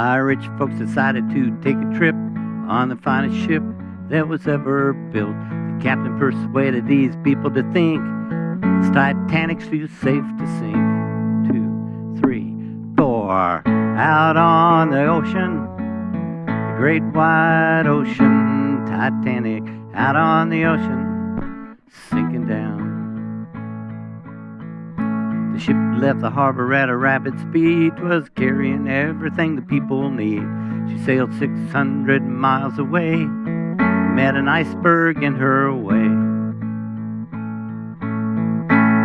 Our rich folks decided to take a trip on the finest ship that was ever built. The captain persuaded these people to think this Titanic's too safe to sink. Two, three, four. Out on the ocean, the great wide ocean, Titanic. Out on the ocean, sinking down. The ship left the harbor at a rapid speed, was carrying everything the people need. She sailed 600 miles away, met an iceberg in her way.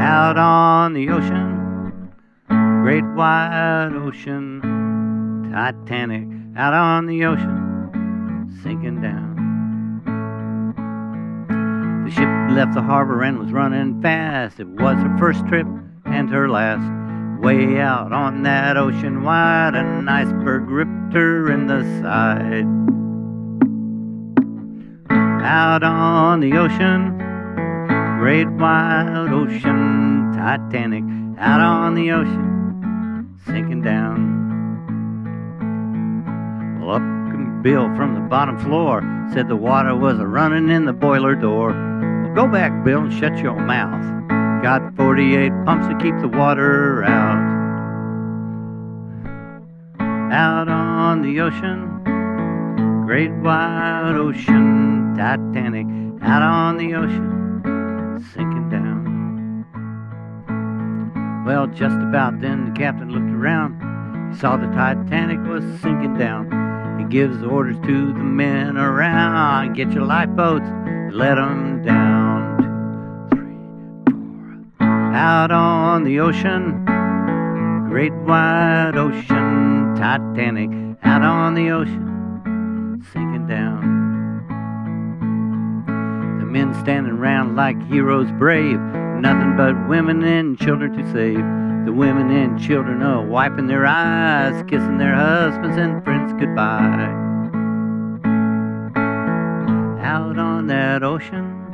Out on the ocean, great wide ocean, Titanic. Out on the ocean, sinking down. The ship left the harbor and was running fast. It was her first trip and her last. Way out on that ocean wide, an iceberg ripped her in the side. Out on the ocean, great wide ocean, Titanic. Out on the ocean, sinking down. Well, up came Bill from the bottom floor, said the water was a running in the boiler door. Well, go back, Bill, and shut your mouth. Got 48 pumps to keep the water out. Out on the ocean, great wide ocean, Titanic. Out on the ocean, sinking down. Well, just about then, the captain looked around. He saw the Titanic was sinking down. He gives orders to the men around get your lifeboats, let 'em down. Out on the ocean, great wide ocean, Titanic. Out on the ocean, sinking down. The men standing round like heroes brave, nothing but women and children to save. The women and children are wiping their eyes, kissing their husbands and friends goodbye. Out on that ocean,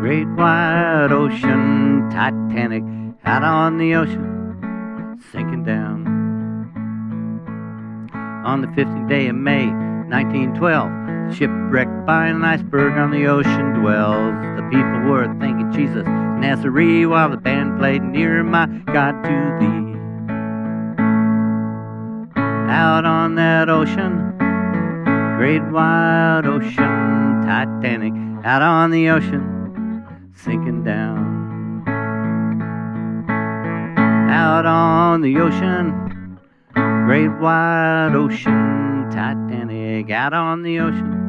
great wide ocean, Titanic. Out on the ocean, sinking down. On the 15th day of May, 1912, shipwrecked by an iceberg on the ocean dwells. The people were thanking Jesus, Nazarene, while the band played near my God to thee. Out on that ocean, great wide ocean, Titanic. Out on the ocean, sinking down. Out on the ocean, great wide ocean, Titanic. Out on the ocean.